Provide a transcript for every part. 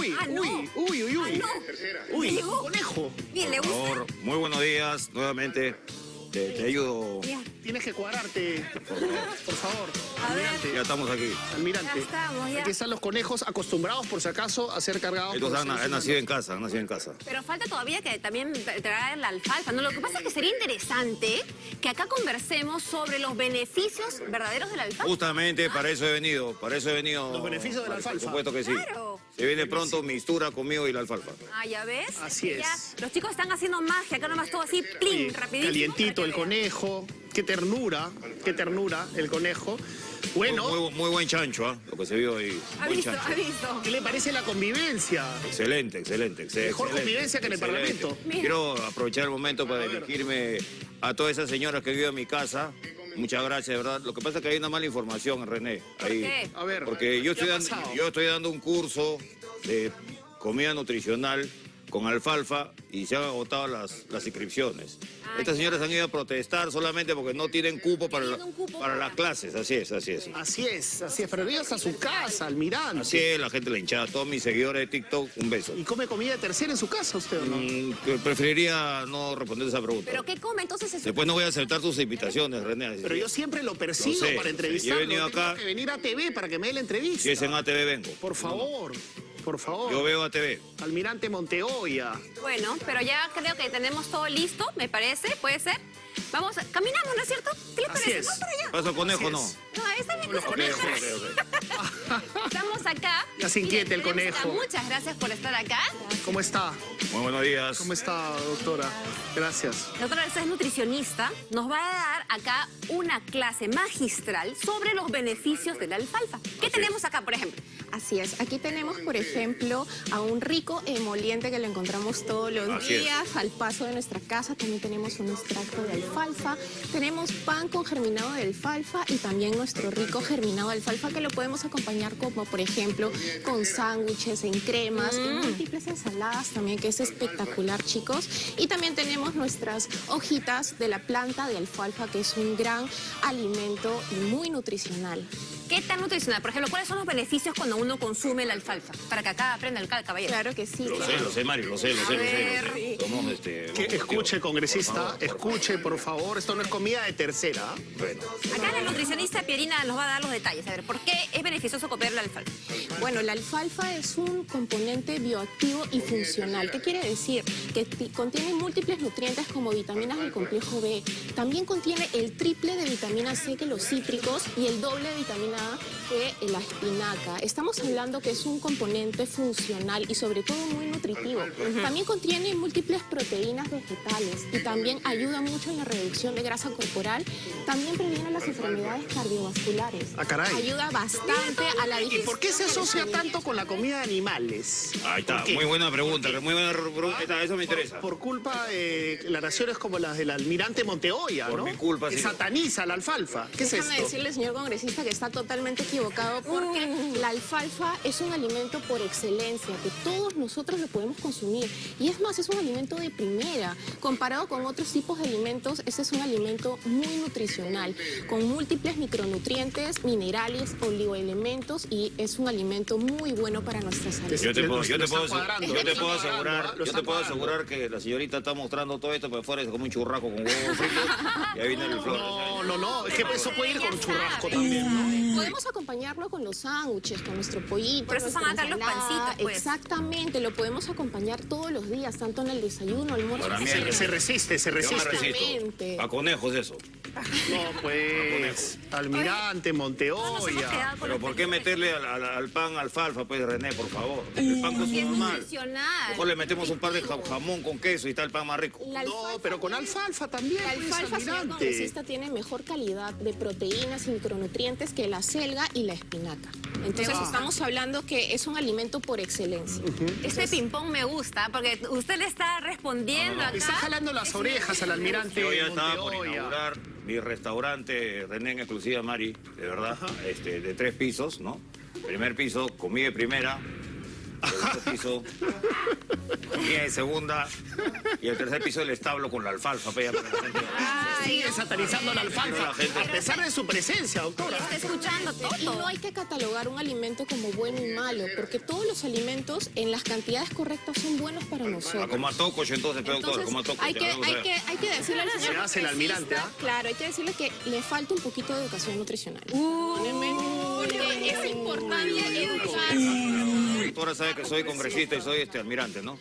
Uy, Ah, no. uy, uy, uy, uy. no. Uy, un conejo. Bien, ¿le Por gusta? favor, muy buenos días, nuevamente. Te, te ayudo. Ya, Tienes que cuadrarte, por favor. A ver. Almirante. Ya estamos aquí. Almirante. Ya estamos, ya. Aquí están los conejos acostumbrados, por si acaso, a ser cargados por han, han nacido en casa, han nacido en casa. Pero falta todavía que también tra- traer la alfalfa, ¿no? Lo que pasa es que sería interesante que acá conversemos sobre los beneficios verdaderos de la alfalfa. Justamente para eso he venido, para eso he venido. Los beneficios de la alfalfa. Por supuesto que sí. Claro. Se viene pronto mistura conmigo y la alfalfa. Ah, ya ves. Así ya es. los chicos están haciendo magia, acá nomás todo así, plin, Oye, rapidísimo. Calientito el conejo. Qué ternura, qué ternura el conejo. Bueno, Muy, muy buen chancho, ¿ah? Lo que se vio ahí. Ha Buen visto, chancho. ha visto. ¿qué le parece la convivencia? Excelente, excelente, excelente. Mejor excelente, convivencia que en el excelente. Parlamento. Mira. Quiero aprovechar el momento para A dirigirme a todas esas señoras que viven en mi casa. Muchas gracias, de verdad. Lo que pasa es que hay una mala información, René. Ahí. qué? A ver, Porque yo estoy dando un curso de comida nutricional con alfalfa y se han agotado las, las inscripciones. Ah, Estas señoras han ido a protestar solamente porque no tienen cupo para, la- cupo para las clases. Así es, así es. Así es, así es. Pero ellos a su casa, almirante. Así es, la gente la hinchada. Todos mis seguidores de TikTok, un beso. ¿Y come comida de tercera en su casa usted o no? Mm, preferiría no responder esa pregunta. ¿Pero qué come entonces ese Después no voy a aceptar tus invitaciones, René. así Pero yo siempre lo persigo Lo sé, para entrevistarlo. Yo he venido Tengo acá- que venir a TV para que me dé la entrevista. Si es en ATV, vengo. Por favor, por favor. Yo veo ATV. Almirante Monteoya. Bueno, pero ya creo que tenemos todo listo, me parece, puede ser. Vamos, caminamos, ¿no es cierto? ¿Qué les Así parece? es. Vamos para allá. ¿Pasa conejo no? es. No, esa es mi ok, ok. Estamos acá. Ya se inquieta el acá. conejo. Muchas gracias por estar acá. ¿Cómo está? Muy buenos días. ¿Cómo está, doctora? Gracias. Doctora, usted es nutricionista. Nos va a dar acá una clase magistral sobre los beneficios de la alfalfa. ¿Qué tenemos acá, por ejemplo? Así es, aquí tenemos, por ejemplo, a un rico emoliente que lo encontramos todos los Así es. días al paso de nuestra casa. También tenemos un extracto de alfalfa, tenemos pan con germinado de alfalfa y también nuestro rico germinado de alfalfa que lo podemos acompañar como, por ejemplo, con sándwiches, en cremas, en múltiples ensaladas también, que es espectacular, chicos. Y también tenemos nuestras hojitas de la planta de alfalfa, que es un gran alimento y muy nutricional. ¿Qué tan nutricional? Por ejemplo, ¿cuáles son los beneficios cuando uno consume la alfalfa? Para que acá aprenda el cal- caballero. Claro que sí. Lo sé, lo sé, Mario, lo sé, lo sé, lo sé. lo ver. sé. Somos, este, Que escuche, congresista, Por favor. escuche, por favor. Esto no es comida de tercera. Bueno, Acá la nutricionista Pierina nos va a dar los detalles. A ver, ¿por qué es beneficioso comer la alfalfa? Bueno, la alfalfa es un componente bioactivo y funcional. ¿Qué quiere decir? Que ti- contiene múltiples nutrientes como vitaminas del complejo B. También contiene el triple de vitamina C que los cítricos y el doble de vitamina A que la espinaca. Estamos hablando que es un componente funcional y sobre todo muy nutritivo. También contiene múltiples proteínas vegetales y también ayuda mucho en la reducción de grasa corporal. También previene las enfermedades cardiovasculares. Ah, caray. Ayuda bastante a la ¿Y digestión. por qué se asocia tanto con la comida de animales? ahí está, ¿Por muy buena pregunta, muy buena pregunta, está, eso me interesa. Por culpa de declaraciones como las del almirante Monteoya, Por ¿no? mi culpa, Que sí. sataniza la alfalfa. ¿Qué es Déjame esto? decirle, señor congresista, que está totalmente equivocado porque la alfalfa es un alimento por excelencia, que todos nosotros lo podemos consumir. Y es más, es un alimento de primera. Comparado con otros tipos de alimentos, este es un alimento muy nutricional, con múltiples micronutrientes, minerales, oligoelementos y es un alimento muy bueno para nuestra salud. Yo te puedo, yo te puedo, yo te puedo asegurar, yo te puedo asegurar que la señorita está mostrando todo esto, pero fuera es como un churrasco con huevos fritos y ahí viene el flor. No, no, no. Es que eso puede ir con churrasco también, ¿no? Podemos acompañarlo con los sándwiches, con nuestro pollito. Por eso son nuestra acá los pancitos, pues. Exactamente, lo podemos acompañar todos los días, tanto en el desayuno, almuerzo. Para mí. Se, se resiste, se resiste. A conejos eso. No, pues. Almirante, Monteoya. Pero ¿por qué meterle al, al- al pan alfalfa, pues, René, por favor? El pan con su Es normal. Mejor le metemos un par de ja- jamón con queso y está el pan más rico. La No, pero con alfalfa también, La pues, alfalfa, señor almirante. congresista, tiene mejor calidad de proteínas y micronutrientes que la selga y la espinaca. Entonces Ah. estamos hablando que es un alimento por excelencia. Este ping-pong me gusta porque usted le está respondiendo Le está acá. jalando las orejas al almirante Yo ya estaba por inaugurar mi restaurante René en exclusiva Mari, de verdad, este, de tres pisos, ¿no? Primer piso, comida de primera, segundo piso, comida de segunda y el tercer piso el establo con la alfalfa. para la gente- Sigue satanizando la alfalfa. La gente- A pesar de su presencia, doctora. está escuchando Y no todo. hay que catalogar un alimento como bueno y malo, porque todos los alimentos en las cantidades correctas son buenos para A nosotros. comer tococho entonces, pe, doctor, a comer Entonces, tococho. hay que, a hay, que, hay que decirle al señor Se hace el almirante, ¿ah? Claro, hay que decirle que le falta un poquito de educación nutricional. Porque es importante educar. La doctora sabe que soy congresista y soy este almirante, ¿no?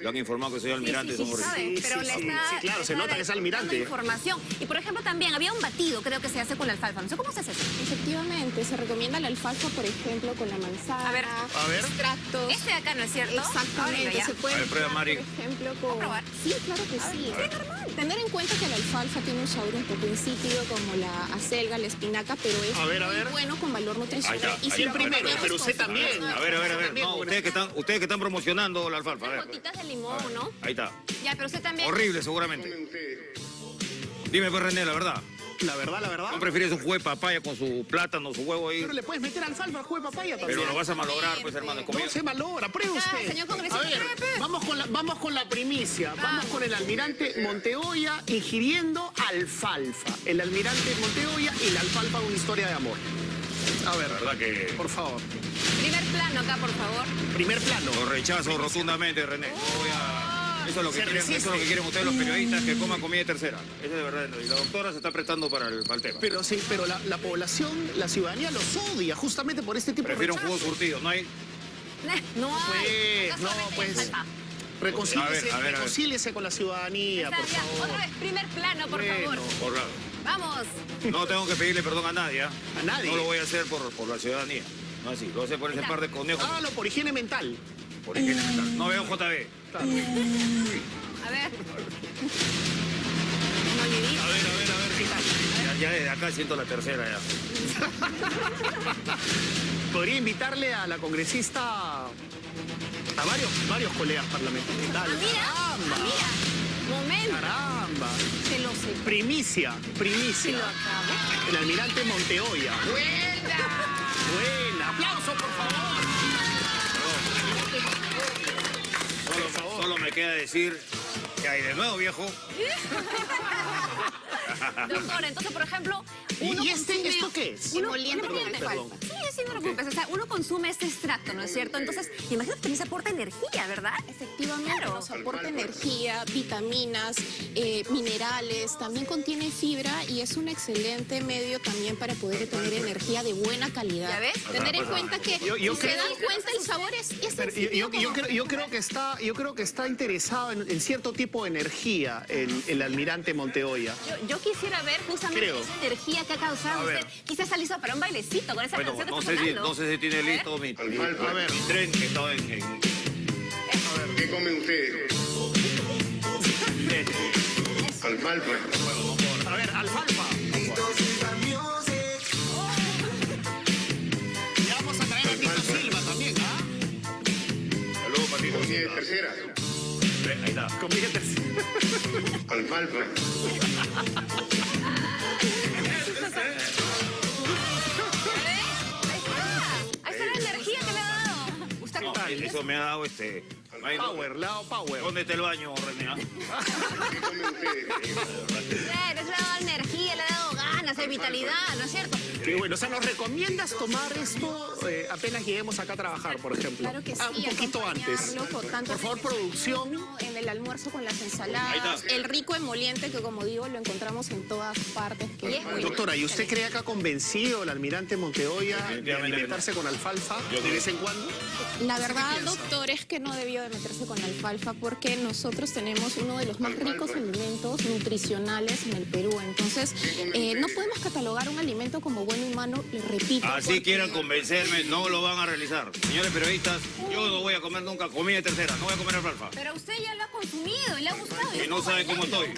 Le han informado que soy almirante y Sí, sí, sabe, Sí, pero sí, le sí. está, Sí, claro, se nota que es almirante. información. Y por ejemplo también había un batido, creo que se hace con la alfalfa. No sé cómo se hace eso. Efectivamente, se recomienda la alfalfa, por ejemplo, con la manzana, A ver. A ver. extractos. Este de acá, ¿no es cierto? Exactamente, ya. se puede A ver, prueba, Mari. por ejemplo, con... probar? Sí, claro que sí. Tener en cuenta que la alfalfa tiene un sabor un poco insípido como la acelga, la espinaca, pero es A ver, a muy ver. bueno con valor nutricional. Ahí está, y ahí ¿Quién está. primero? Pero usted también. A ver, a ver, a ver. No, ustedes que están, ustedes que están promocionando la alfalfa, a ver. Limón, ¿no? Ahí está. Ya, pero usted también. Horrible, seguramente. Dime, pues, René, la verdad. La verdad, la verdad. ¿No prefieres un jugo de papaya con su plátano, su huevo ahí? Pero le puedes meter alfalfa al juego de papaya también. Pero lo vas a malograr, pues, hermano. comida. No se malogra, pruebe Ya, usted. señor congresista, a ver, pruebe. vamos con, la, vamos con la primicia. Vamos con el almirante Monteoya ingiriendo alfalfa. El almirante Monteoya y la alfalfa una historia de amor. A ver, verdad que por favor. Primer plano acá, por favor. Primer plano. lo rechazo rotundamente, René. No voy a- Eso es lo que quieren, eso resiste. es lo que quieren ustedes los periodistas, que coman comida de tercera. Eso es de verdad. Y la doctora se está prestando para el, para el tema. Pero sí, pero la, la población, la ciudadanía los odia justamente por este tipo Prefiero de un jugo surtido, ¿no hay? No hay. Pues, no, pues. Reconcíliese, A ver, a ver, a ver. reconcíliese con la ciudadanía, por favor. Otra vez, primer plano, por Bueno. favor. Por la- Vamos. No tengo que pedirle perdón a nadie. ¿ah? A nadie. No lo voy a hacer por, por la ciudadanía. No así, lo voy a hacer por ese par de conejos. Hágalo por higiene mental. Por higiene mental. No veo JB. A ver. A ver, a ver, a ver, ¿qué tal? Ya, ya desde acá siento la tercera ya. Podría invitarle a la congresista a varios, varios colegas parlamentarios. Ah, mira. Ah, mira. Momento. caramba. Se lo sé. Primicia, Se primicia. lo acabo. El almirante Monteoya. ¡Buena! Buena. Aplauso, por favor. Solo, solo me queda decir hay de nuevo, viejo. Doctor, entonces, por ejemplo, ¿Y- uno y este- consume- esto qué es? Uno, Emoliente perdón. Sí, sí, no preocupes. O sea, uno consume este extracto, ¿no es cierto? Entonces, imagino que también se aporta energía, ¿verdad? Efectivamente, Claro. nos aporta energía, vitaminas, eh, minerales, también contiene fibra y es un excelente medio también para poder tener energía de buena calidad. ¿Ya ves? Tener en cuenta que, Yo- yo si se dan cuenta, el sabor es, es Pero yo, yo- creo, yo creo que está, yo creo que está interesado en, en cierto tipo energía el, el almirante Monteoya. Yo, yo quisiera ver justamente Creo. esa energía que ha causado A ver. usted. Quizás está listo para un bailecito con esa Bueno, canción que no está sé, si, no sé si tiene A ver. listo mi, mi- A ver. mi tren que está en, en- ¿Qué come usted? Alfalfa. A ver, alfalfa. Ha dado. Usted No, eso me ha dado este... Power, lado power. ¿Dónde está el baño, René? Claro, eso le ha dado energía, le ha dado ganas, hay vitalidad, ¿no es cierto? Qué bueno, o sea, ¿nos recomiendas tomar esto eh, apenas lleguemos acá a trabajar, por ejemplo? Claro que sí, Ah, un poquito antes. tanto Por favor, el producción. En el almuerzo con las ensaladas, el rico emoliente que como digo lo encontramos en todas partes. Que es muy Doctora, ¿y usted cree que ha convencido al almirante Monteoya de alimentarse con alfalfa de vez en cuando? La verdad, doctor, es que no debió de meterse con alfalfa porque nosotros tenemos uno de los más ricos alimentos nutricionales en el Perú. Entonces, eh, no podemos catalogar un alimento como bueno y malo, le repito. Así porque- quieran convencerme, no lo van a realizar. Señores periodistas, yo no voy a comer nunca comida tercera, no voy a comer alfalfa. Pero usted ya lo ha consumido y le ha gustado. Y no sabe cómo estoy.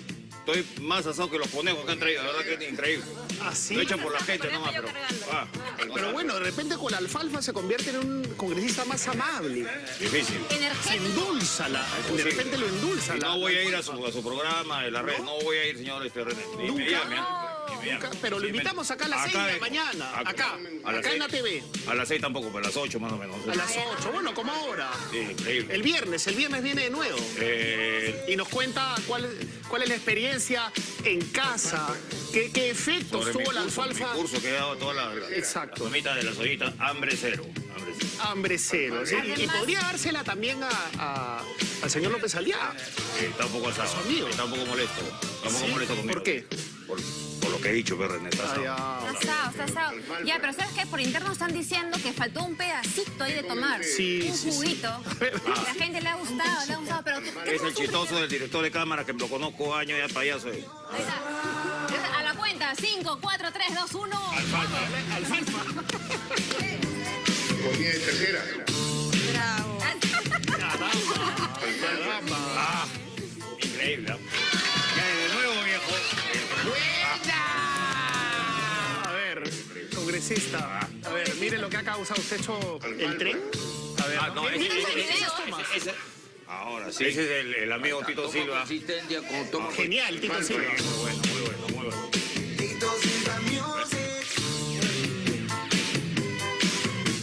Estoy más asado que los conejos que han traído, la verdad que es increíble. ¿Ah, sí? Lo echan por la gente nomás, pero... Ah, Pero bueno, de repente con la alfalfa se convierte en un congresista más amable. difícil. Se endulza la, de repente lo endulza Y la. no voy a ir a su, a su programa de la red, no voy a ir, señor este René. Ni me llame, ¿ah? Nunca- pero lo invitamos acá a las 6 de la mañana. Acá, a las acá en la. TV. A las 6 tampoco, pero a las 8 más o menos. A las 8, bueno, como ahora. Sí, increíble. El viernes, el viernes viene de nuevo. Eh, Y nos cuenta cuál, cuál es la experiencia en casa, qué, qué efectos sobre tuvo la curso, alfalfa. mi curso que he dado toda la, la, Exacto. la de las ollitas, hambre cero. Hambre cero. Hambre cero. ¿sí? Y podría dársela también a, a- al señor López Aliá. Eh, está un poco asado. Está un poco molesto. Está un poco ¿Sí? molesto conmigo. ¿Por qué? Por, por lo que he dicho, pero René, está asado. Está asado, está asado. Ya, pero ¿sabes qué? Por interno están diciendo que faltó un pedacito ahí de tomar. Sí, un sí, sí. juguito. La gente le ha gustado, le ha gustado, pero... ¿qué- qué Es el chistoso del director de cámara que lo conozco años ya payaso. eh. Ahí está. A la cuenta, 5, 4, 3, 2, 1. Comida de tercera. A ver, mire lo que ha causado. ¿Usted hecho el tren? A ver, Ah, no, ese, Mira ese- ese ese- video. ese- ese- Ahora sí. Ese es el, el amigo Tito Silva. Consistencia con toma Genial, Tito Silva. Muy bueno, muy bueno, muy bueno.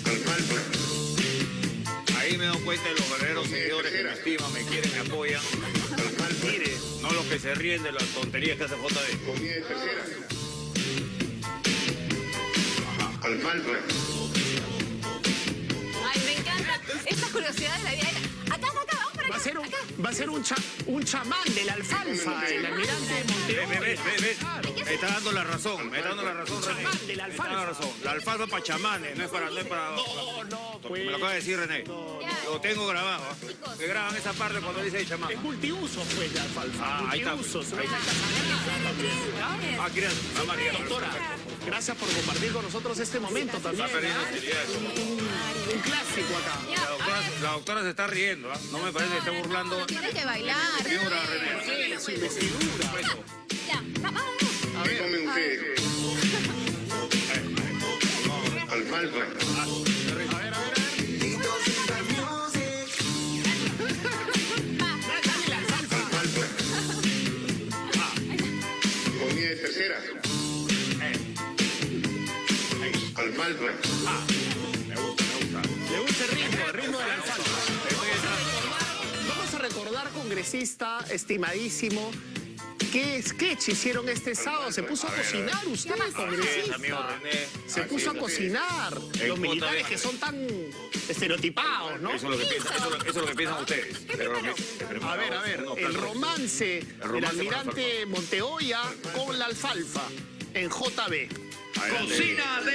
Alfalfa. Ahí me doy cuenta de los verdaderos seguidores que me estiman, me quieren, me apoyan. Mire, No los que se ríen de las tonterías que hace JD. Alfalfa. Ay, me encanta. Estas curiosidades de la vida. Va a ser un, va a ser un, cha- un chamán de la alfalfa, el almirante Ve, ve, Montevideo. ves, ves, ves. Me está dando la razón, me está dando la razón, René. Chamán de la Me está dando la alfalfa. razón. La alfalfa para chamanes, no es para... No, es para No, no, me pues. lo acaba de decir René. Lo tengo grabado. ¿ah? Que graban esa parte cuando dice el chamán. Es multiuso, pues, la alfalfa. Ah, ahí está. Ahí está. Ah, ah. Doctora, gracias por compartir con nosotros este momento también. ¿ah? Un clásico acá. La doctora, se está riendo, ¿ah? No me parece que esté burlando. Tiene que bailar. Figura, René. Ya. A ¿Qué ver, come usted? Alfalfa. a ver, a ver, a tercera. Alfalfa. Me congresista, estimadísimo, qué sketch hicieron este sábado. Se puso a A a ver. cocinar usted, amigo congresista. René. Se Así puso a cocinar. Los militares que son tan estereotipados, ¿no? Eso es lo que piensan, eso, es lo- eso es lo que piensan ustedes. A ver, a ver, el romance del almirante Monteoya con la alfalfa en JB. Cocina de